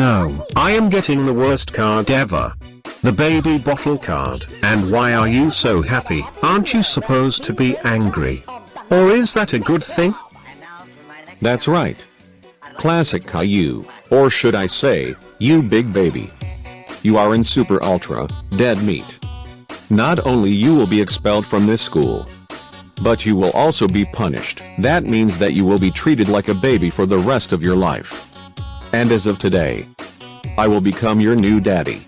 I am getting the worst card ever. The baby bottle card. And why are you so happy? Aren't you supposed to be angry? Or is that a good thing? That's right. Classic Caillou, or should I say, you big baby. You are in super ultra, dead meat. Not only you will be expelled from this school, but you will also be punished. That means that you will be treated like a baby for the rest of your life. And as of today, I will become your new daddy.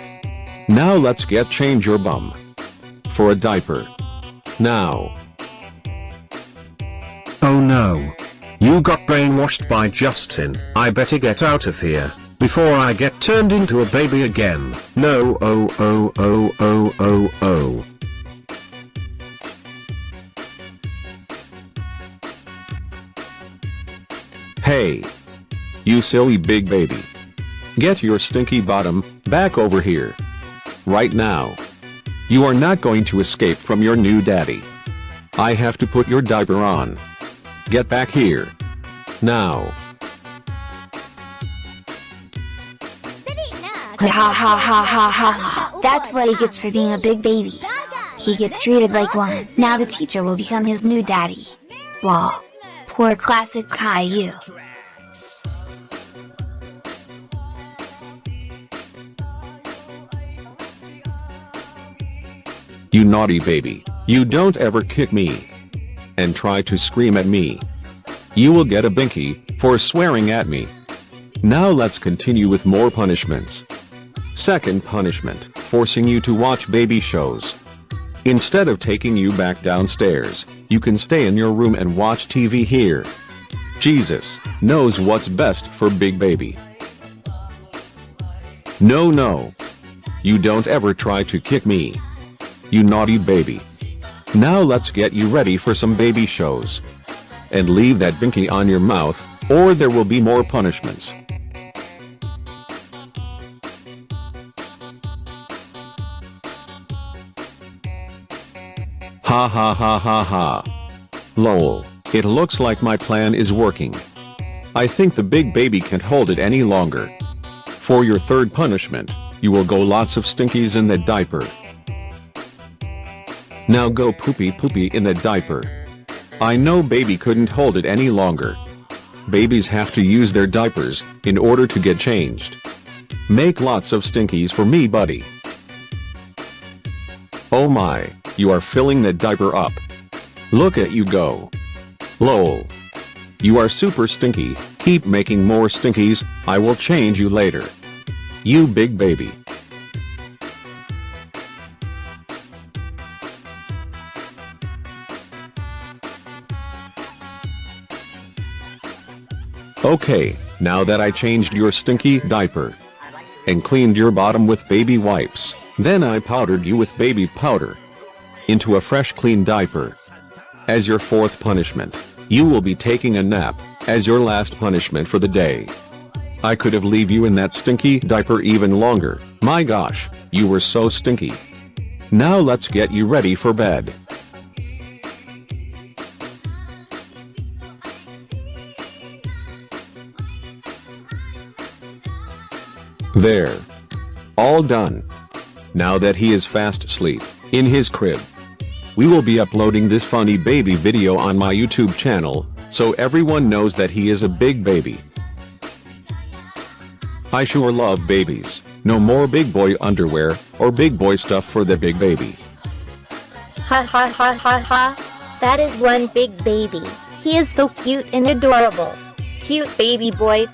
Now let's get change your bum. For a diaper. Now. Oh no. You got brainwashed by Justin. I better get out of here, before I get turned into a baby again. No oh oh oh oh oh oh. Hey. You silly big baby. Get your stinky bottom, back over here. Right now. You are not going to escape from your new daddy. I have to put your diaper on. Get back here. Now. Ha ha ha ha ha. That's what he gets for being a big baby. He gets treated like one. Now the teacher will become his new daddy. Wow. Poor classic Caillou. You naughty baby. You don't ever kick me. And try to scream at me. You will get a binky, for swearing at me. Now let's continue with more punishments. Second punishment, forcing you to watch baby shows. Instead of taking you back downstairs, you can stay in your room and watch TV here. Jesus knows what's best for big baby. No no. You don't ever try to kick me. You naughty baby. Now let's get you ready for some baby shows. And leave that binky on your mouth, or there will be more punishments. Ha ha ha ha ha. Lol, it looks like my plan is working. I think the big baby can't hold it any longer. For your third punishment, you will go lots of stinkies in that diaper. Now go poopy poopy in that diaper. I know baby couldn't hold it any longer. Babies have to use their diapers, in order to get changed. Make lots of stinkies for me buddy. Oh my, you are filling that diaper up. Look at you go. Lol. You are super stinky, keep making more stinkies, I will change you later. You big baby. Okay, now that I changed your stinky diaper and cleaned your bottom with baby wipes, then I powdered you with baby powder into a fresh clean diaper. As your fourth punishment, you will be taking a nap as your last punishment for the day. I could have leave you in that stinky diaper even longer, my gosh, you were so stinky. Now let's get you ready for bed. There. All done. Now that he is fast asleep, in his crib. We will be uploading this funny baby video on my YouTube channel, so everyone knows that he is a big baby. I sure love babies. No more big boy underwear, or big boy stuff for the big baby. Ha ha ha ha ha. That is one big baby. He is so cute and adorable. Cute baby boy.